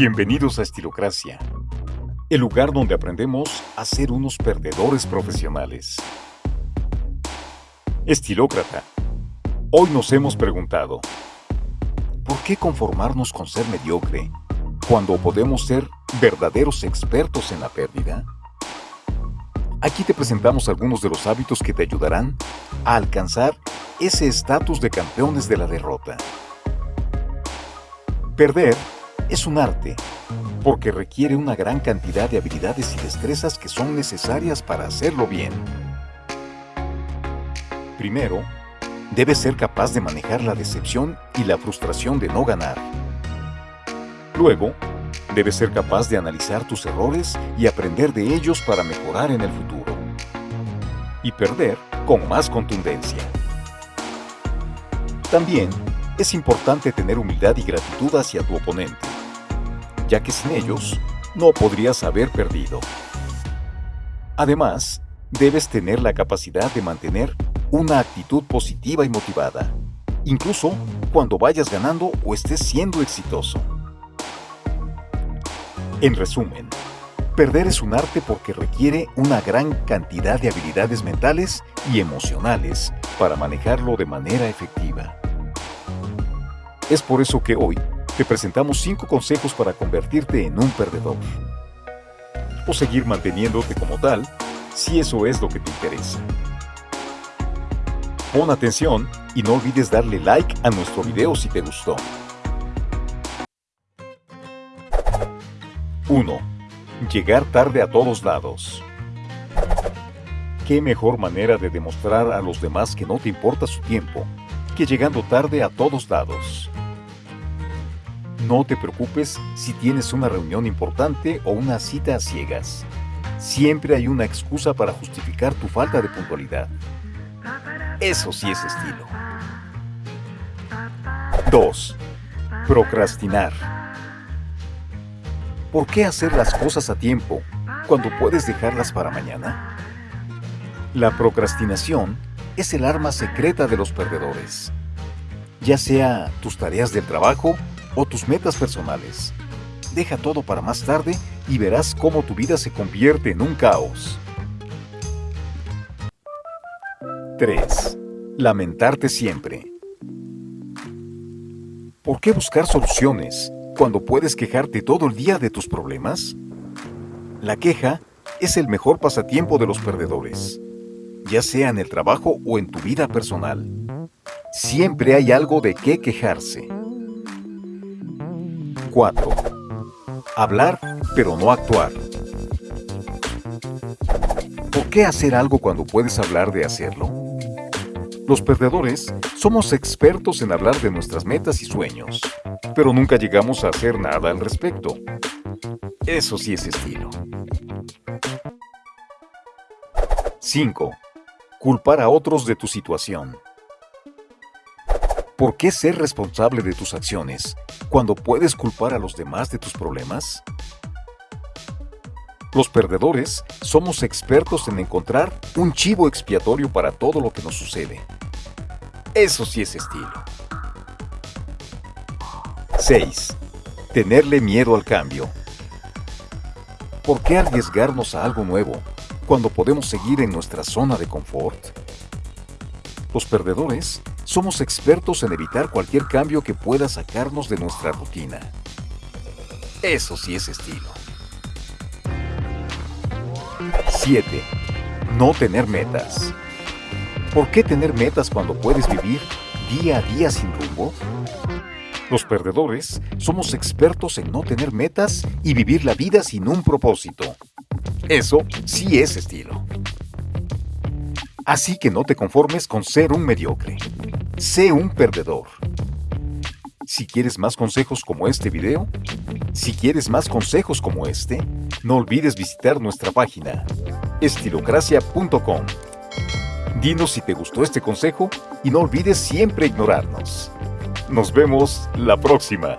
Bienvenidos a Estilocracia, el lugar donde aprendemos a ser unos perdedores profesionales. Estilócrata, hoy nos hemos preguntado, ¿por qué conformarnos con ser mediocre cuando podemos ser verdaderos expertos en la pérdida? Aquí te presentamos algunos de los hábitos que te ayudarán a alcanzar ese estatus de campeones de la derrota. Perder es un arte, porque requiere una gran cantidad de habilidades y destrezas que son necesarias para hacerlo bien. Primero, debes ser capaz de manejar la decepción y la frustración de no ganar. Luego, debes ser capaz de analizar tus errores y aprender de ellos para mejorar en el futuro. Y perder con más contundencia. También es importante tener humildad y gratitud hacia tu oponente ya que sin ellos no podrías haber perdido. Además, debes tener la capacidad de mantener una actitud positiva y motivada, incluso cuando vayas ganando o estés siendo exitoso. En resumen, perder es un arte porque requiere una gran cantidad de habilidades mentales y emocionales para manejarlo de manera efectiva. Es por eso que hoy te presentamos 5 consejos para convertirte en un perdedor. O seguir manteniéndote como tal, si eso es lo que te interesa. Pon atención y no olvides darle like a nuestro video si te gustó. 1. Llegar tarde a todos lados. ¿Qué mejor manera de demostrar a los demás que no te importa su tiempo que llegando tarde a todos lados? No te preocupes si tienes una reunión importante o una cita a ciegas. Siempre hay una excusa para justificar tu falta de puntualidad. Eso sí es estilo. 2. Procrastinar. ¿Por qué hacer las cosas a tiempo cuando puedes dejarlas para mañana? La procrastinación es el arma secreta de los perdedores. Ya sea tus tareas del trabajo o tus metas personales. Deja todo para más tarde y verás cómo tu vida se convierte en un caos. 3. Lamentarte siempre. ¿Por qué buscar soluciones cuando puedes quejarte todo el día de tus problemas? La queja es el mejor pasatiempo de los perdedores, ya sea en el trabajo o en tu vida personal. Siempre hay algo de qué quejarse. 4. Hablar, pero no actuar. ¿Por qué hacer algo cuando puedes hablar de hacerlo? Los perdedores somos expertos en hablar de nuestras metas y sueños, pero nunca llegamos a hacer nada al respecto. Eso sí es estilo. 5. Culpar a otros de tu situación. ¿Por qué ser responsable de tus acciones cuando puedes culpar a los demás de tus problemas? Los perdedores somos expertos en encontrar un chivo expiatorio para todo lo que nos sucede. Eso sí es estilo. 6. Tenerle miedo al cambio. ¿Por qué arriesgarnos a algo nuevo cuando podemos seguir en nuestra zona de confort? Los perdedores somos expertos en evitar cualquier cambio que pueda sacarnos de nuestra rutina. Eso sí es estilo. 7. No tener metas. ¿Por qué tener metas cuando puedes vivir día a día sin rumbo? Los perdedores somos expertos en no tener metas y vivir la vida sin un propósito. Eso sí es estilo. Así que no te conformes con ser un mediocre. Sé un perdedor. Si quieres más consejos como este video, si quieres más consejos como este, no olvides visitar nuestra página estilocracia.com. Dinos si te gustó este consejo y no olvides siempre ignorarnos. Nos vemos la próxima.